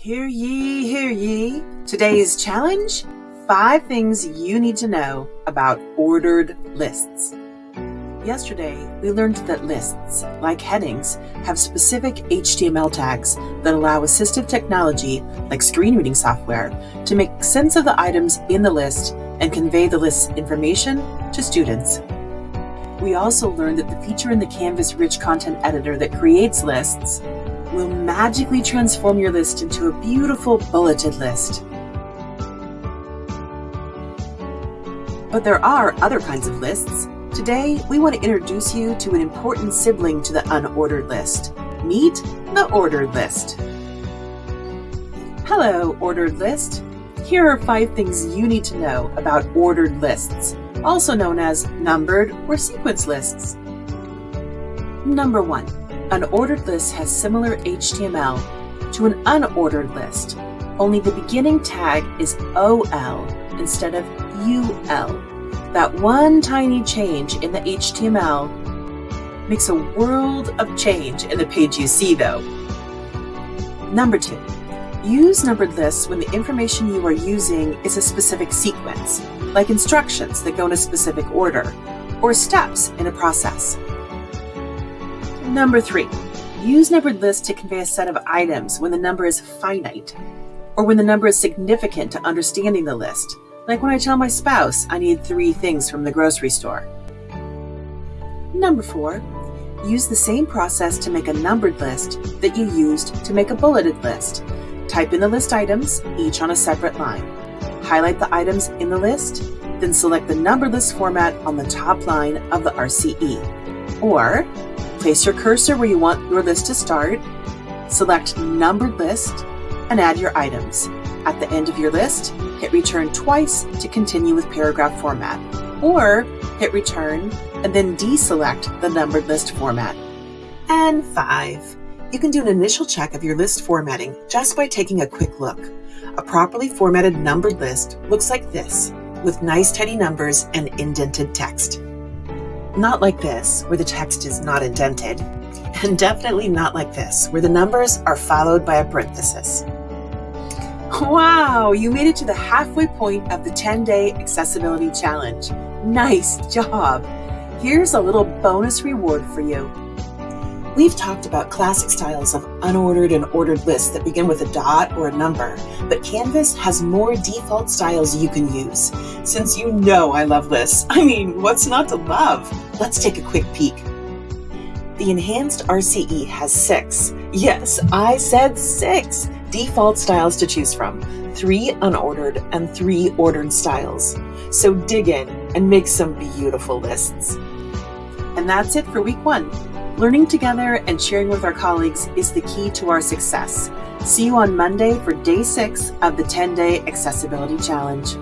Hear ye, hear ye. Today's challenge five things you need to know about ordered lists. Yesterday, we learned that lists, like headings, have specific HTML tags that allow assistive technology, like screen reading software, to make sense of the items in the list and convey the list's information to students. We also learned that the feature in the Canvas Rich Content Editor that creates lists will magically transform your list into a beautiful bulleted list. But there are other kinds of lists. Today, we want to introduce you to an important sibling to the unordered list. Meet the ordered list. Hello, ordered list. Here are five things you need to know about ordered lists, also known as numbered or sequence lists. Number one, an ordered list has similar HTML to an unordered list, only the beginning tag is OL instead of UL. That one tiny change in the HTML makes a world of change in the page you see though. Number two, use numbered lists when the information you are using is a specific sequence, like instructions that go in a specific order, or steps in a process. Number three, use numbered lists to convey a set of items when the number is finite, or when the number is significant to understanding the list, like when I tell my spouse I need three things from the grocery store. Number four, use the same process to make a numbered list that you used to make a bulleted list. Type in the list items, each on a separate line. Highlight the items in the list, then select the numbered list format on the top line of the RCE. Or Place your cursor where you want your list to start, select Numbered List, and add your items. At the end of your list, hit Return twice to continue with paragraph format, or hit Return and then deselect the numbered list format. And 5. You can do an initial check of your list formatting just by taking a quick look. A properly formatted numbered list looks like this, with nice tidy numbers and indented text. Not like this, where the text is not indented, and definitely not like this, where the numbers are followed by a parenthesis. Wow, you made it to the halfway point of the 10 day accessibility challenge. Nice job! Here's a little bonus reward for you. We've talked about classic styles of unordered and ordered lists that begin with a dot or a number, but Canvas has more default styles you can use. Since you know I love lists, I mean, what's not to love? Let's take a quick peek. The enhanced RCE has six, yes, I said six, default styles to choose from, three unordered and three ordered styles. So dig in and make some beautiful lists. And that's it for week one. Learning together and sharing with our colleagues is the key to our success. See you on Monday for day six of the 10 day accessibility challenge.